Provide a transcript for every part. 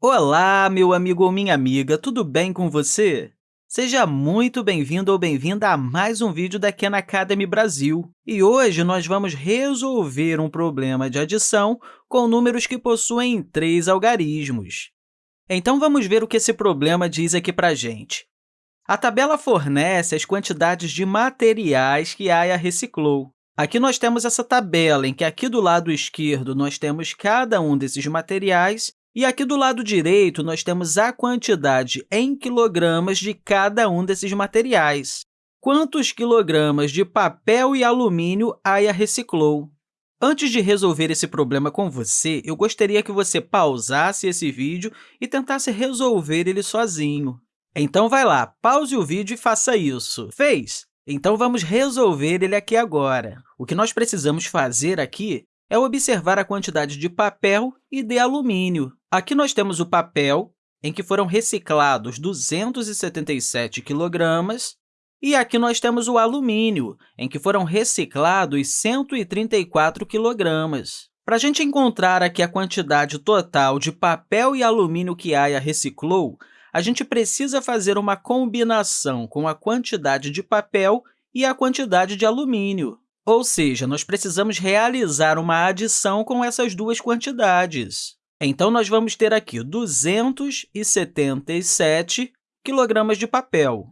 Olá, meu amigo ou minha amiga, tudo bem com você? Seja muito bem-vindo ou bem-vinda a mais um vídeo da Khan Academy Brasil. E hoje nós vamos resolver um problema de adição com números que possuem três algarismos. Então, vamos ver o que esse problema diz aqui para a gente. A tabela fornece as quantidades de materiais que a reciclou. Aqui nós temos essa tabela, em que aqui do lado esquerdo nós temos cada um desses materiais e aqui do lado direito, nós temos a quantidade em quilogramas de cada um desses materiais. Quantos quilogramas de papel e alumínio a Aya reciclou? Antes de resolver esse problema com você, eu gostaria que você pausasse esse vídeo e tentasse resolver ele sozinho. Então, vai lá, pause o vídeo e faça isso. Fez? Então, vamos resolver ele aqui agora. O que nós precisamos fazer aqui é observar a quantidade de papel e de alumínio. Aqui nós temos o papel, em que foram reciclados 277 quilogramas, e aqui nós temos o alumínio, em que foram reciclados 134 quilogramas. Para a gente encontrar aqui a quantidade total de papel e alumínio que Aya reciclou, a gente precisa fazer uma combinação com a quantidade de papel e a quantidade de alumínio. Ou seja, nós precisamos realizar uma adição com essas duas quantidades. Então, nós vamos ter aqui 277 quilogramas de papel.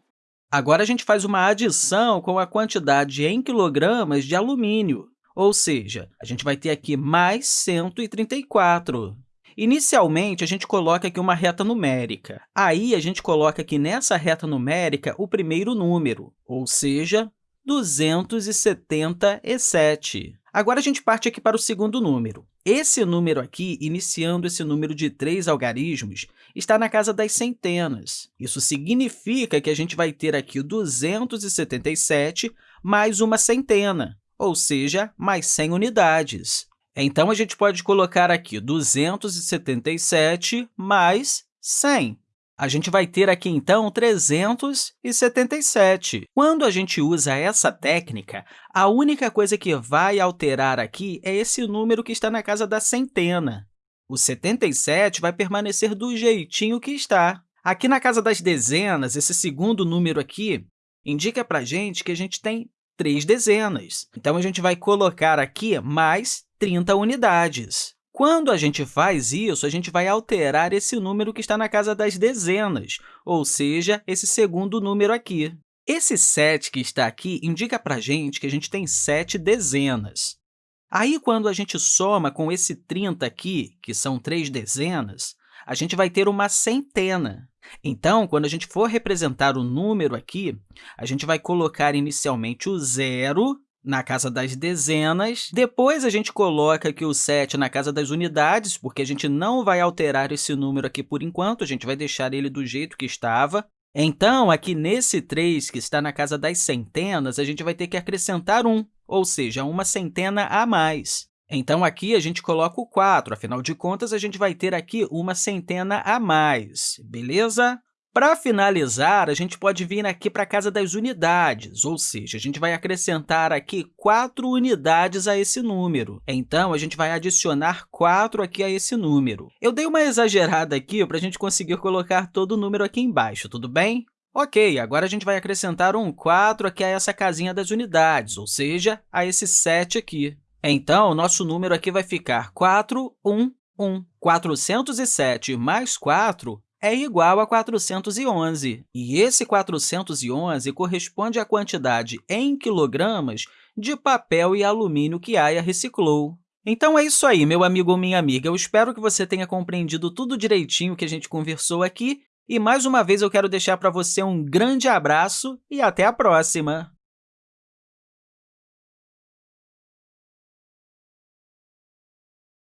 Agora, a gente faz uma adição com a quantidade em quilogramas de alumínio, ou seja, a gente vai ter aqui mais 134. Inicialmente, a gente coloca aqui uma reta numérica. Aí, a gente coloca aqui nessa reta numérica o primeiro número, ou seja, 277. Agora, a gente parte aqui para o segundo número. Esse número aqui, iniciando esse número de três algarismos, está na casa das centenas. Isso significa que a gente vai ter aqui 277 mais uma centena, ou seja, mais 100 unidades. Então, a gente pode colocar aqui 277 mais 100. A gente vai ter aqui, então, 377. Quando a gente usa essa técnica, a única coisa que vai alterar aqui é esse número que está na casa da centena. O 77 vai permanecer do jeitinho que está. Aqui na casa das dezenas, esse segundo número aqui indica para a gente que a gente tem três dezenas. Então, a gente vai colocar aqui mais 30 unidades. Quando a gente faz isso, a gente vai alterar esse número que está na casa das dezenas, ou seja, esse segundo número aqui. Esse 7 que está aqui indica para a gente que a gente tem 7 dezenas. Aí, quando a gente soma com esse 30 aqui, que são três dezenas, a gente vai ter uma centena. Então, quando a gente for representar o número aqui, a gente vai colocar inicialmente o zero na casa das dezenas. Depois, a gente coloca aqui o 7 na casa das unidades, porque a gente não vai alterar esse número aqui por enquanto, a gente vai deixar ele do jeito que estava. Então, aqui nesse 3, que está na casa das centenas, a gente vai ter que acrescentar 1, ou seja, uma centena a mais. Então, aqui a gente coloca o 4, afinal de contas, a gente vai ter aqui uma centena a mais, beleza? Para finalizar, a gente pode vir aqui para a casa das unidades, ou seja, a gente vai acrescentar aqui 4 unidades a esse número. Então, a gente vai adicionar 4 aqui a esse número. Eu dei uma exagerada aqui para a gente conseguir colocar todo o número aqui embaixo, tudo bem? Ok, agora a gente vai acrescentar um 4 aqui a essa casinha das unidades, ou seja, a esse 7 aqui. Então, o nosso número aqui vai ficar 4, 1, 1. 407 mais 4 é igual a 411, e esse 411 corresponde à quantidade em quilogramas de papel e alumínio que Aya reciclou. Então, é isso aí, meu amigo ou minha amiga. Eu espero que você tenha compreendido tudo direitinho que a gente conversou aqui, e, mais uma vez, eu quero deixar para você um grande abraço e até a próxima!